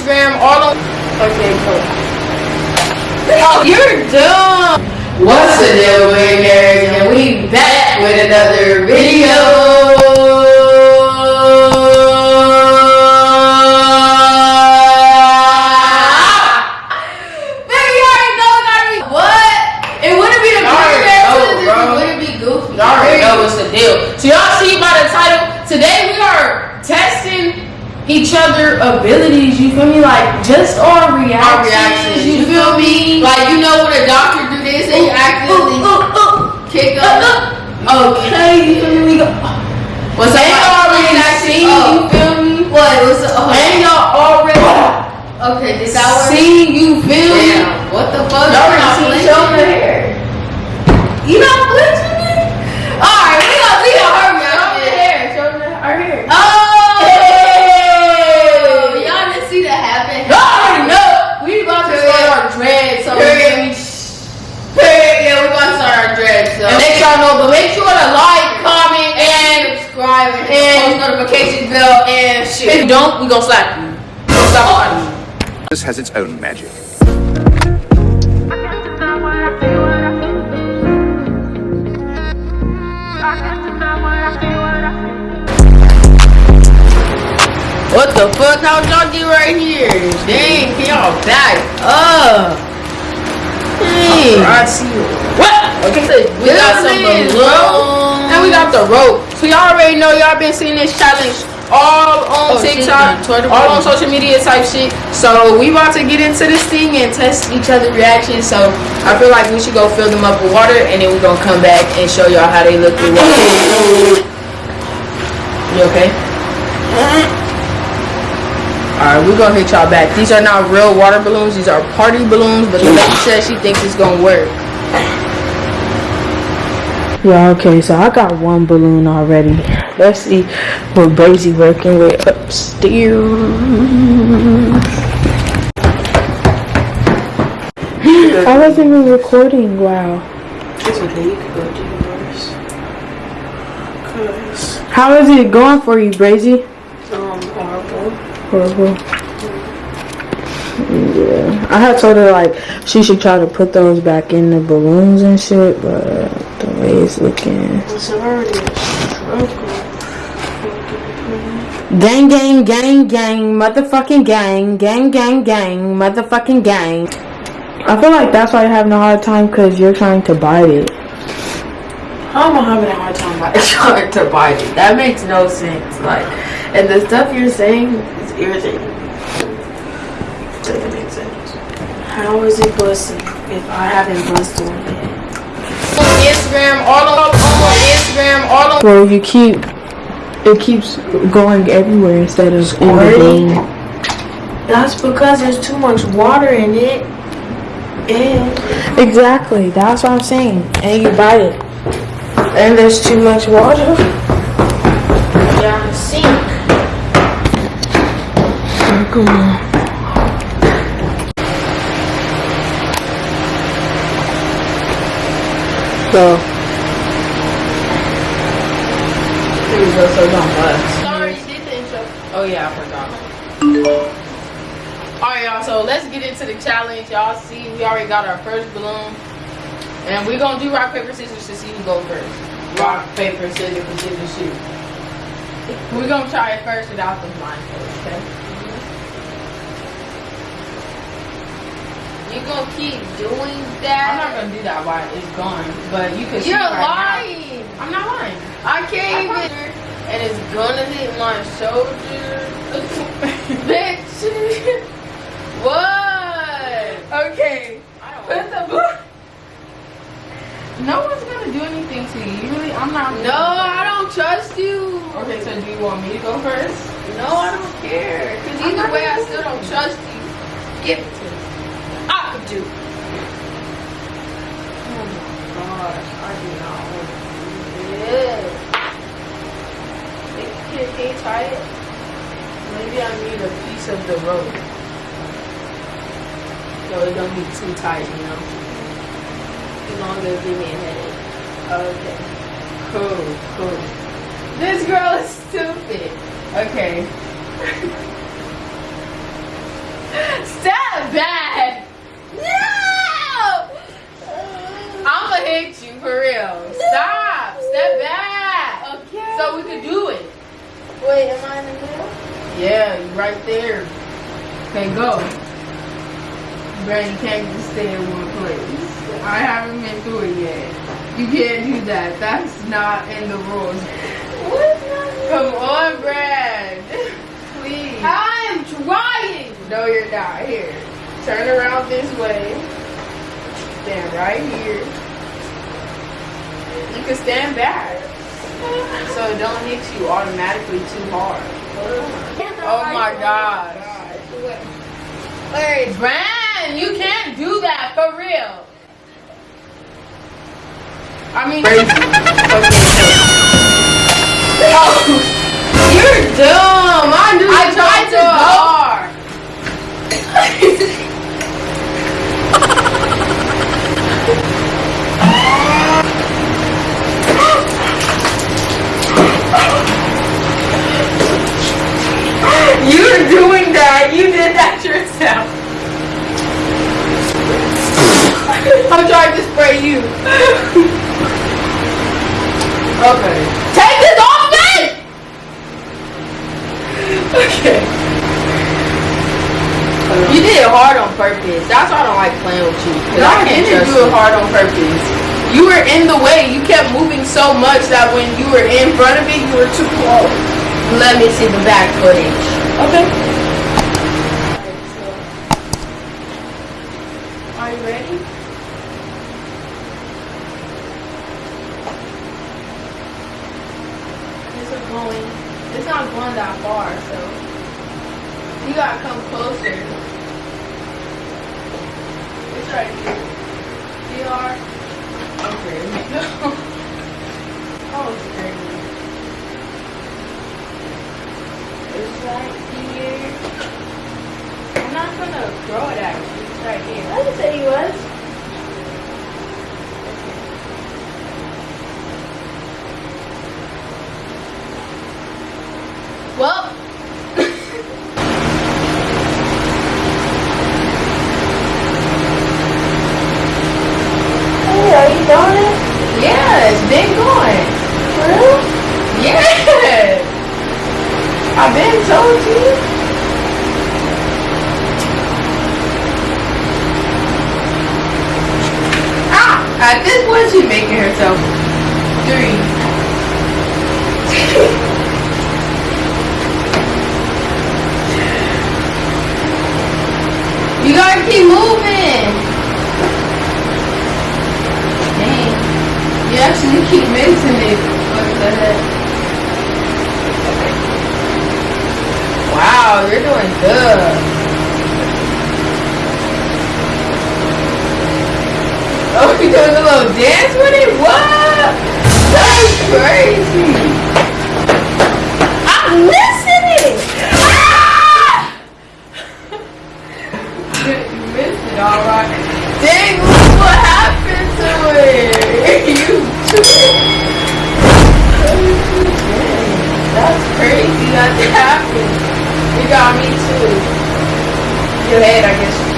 Instagram, all. Okay, cool. Oh, you're dumb. What's the deal, winners? And we back with another video. Each other abilities, you feel me? Like just our reactions, Our reactions, you feel me? Like you know when a doctor do this and you accidentally kick uh, up. Uh, okay, you feel me? We go. Uh, what's And y'all already seen, you Oh, feel me? what? What's the? Oh, And y'all already okay, did that work? seen, you feel me? What the fuck? Y'all already seen? the hair. You not flinching me? Alright, we gonna see your hair. Show me the hair. Show me the- our hair. Oh, Hey! y'all didn't see that happen. Y'all already know. We about to start our dreads, so Period. Period. Yeah, we about to start our dreads. So. and make sure know, but make sure to like, comment, and and subscribe and, and- post notification bell and if you don't, we gonna slap you. We gonna slap out you. This has its own magic. What the fuck? How y'all get right here? Dang, can y'all back up? Dang. I see you. What? Okay, so We got some balloons, We got the rope. So y'all already know y'all been seeing this challenge all on Oh, TikTok. Twitter, all on social media type shit. So we about to get into this thing and test each other reactions. So I feel like we should go fill them up with water and then we're gonna come back and show y'all how they look with water. You okay? Alright, we're gonna hit y'all back. These are not real water balloons, these are party balloons, but the lady says she thinks it's gonna work. Yeah, okay, so I got one balloon already. Let's see what Brazy working with upstairs. I wasn't even recording, wow. It's okay, you can go do yours. Cause How is it going for you, Brazy? um horrible. Horrible. Yeah, I had told her like she should try to put those back in the balloons and shit, but the way it's looking. It's already a. Gang, gang, gang, gang, motherfucking gang, gang, gang, gang, motherfucking gang. I feel like that's why you're having a hard time because you're trying to bite it. How am I having a hard time by trying to bite it? That makes no sense. Like, and the stuff you're saying is irritating. Doesn't make sense. How is it busting if I haven't busted one yet? On Instagram, all on, on Instagram, all on. Well, you keep, it keeps going everywhere instead of in the balloon. That's because there's too much water in it. And Exactly, that's what I'm saying. And you bite it. and there's too much water down the sink. Come on. So, we go, so don't. Sorry, you did the intro. Oh yeah, I forgot. Alright y'all, so let's get into the challenge. Y'all see we already got our first balloon. And we're gonna do rock, paper, scissors to see who goes first. Rock, paper, scissors, scissors, shoot. We're gonna try it first without the blindfold, okay? You gonna keep doing that? I'm not gonna do that while it's gone, but you can see You're lying. I'm not lying. I can't even. And it's gonna hit my shoulder. Bitch. what? Okay. I don't Put the book. No one's gonna do anything to you. You really, I'm not. No, I don't trust you. Okay, so do you want me to go first? No, I don't care. Cause either way, I still don't trust you. Give it to me. I could do. Oh my gosh, I do not want to do Yeah. Can, can you try it? Maybe I need a piece of the rope. So it don't be too tight, you know? As it give me a headache. Okay. Cool, cool. This girl is stupid. Okay. Step back. No! I'ma hit you for real. Stop. Step back. Okay. So we could do it. wait, am I in the middle? Yeah, you right there. Okay, go. You can't just stay in one place. I haven't been through it yet. You can't do that. That's not in the rules. What's not Come on, Brad. Please. I'm trying. No, you're not. Here. Turn around this way. Stand right here. You can stand back. So it don't hit you automatically too hard. Oh my gosh. Wait. Brand, you can't do that for real. I mean, Oh, you're dumb. I knew I tried to so go. hard. doing that. You did that yourself. I'm trying to spray you. Okay. Take this off me! Okay. You did it hard on purpose. That's why I don't like playing with you. 'cause No, I can't didn't do it hard on purpose. You were in the way. You kept moving so much that when you were in front of me, you were too close. Let me see the back footage. Okay. Are you ready? This is going. It's not going that far, so you gotta come closer. It's right here. DR. Okay. oh, it's crazy. It's right here. I'm not gonna throw it at you. It's right here. I didn't say he was. Well. Hey, are you doing it? yeah, it's been going. Really? Yeah. I've been told you. Ah! At this point, she's making herself three. you gotta keep moving. Dang. You actually keep missing it. What the heck? Wow, you're doing good. You doing a little dance with it? What? That's crazy. I'm missing it. Ah! you missed it, all right. Dang, look what happened to it. you That's crazy. That happened. You got me too. Your head, I guess,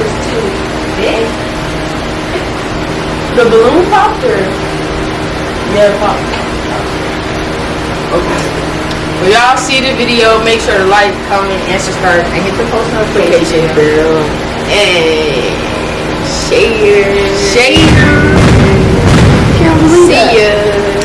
The balloon popped or? Yeah, it popped. Okay. Well, y'all see the video. Make sure to like, comment, and subscribe, and hit the post notification bell. And share. Share. See ya.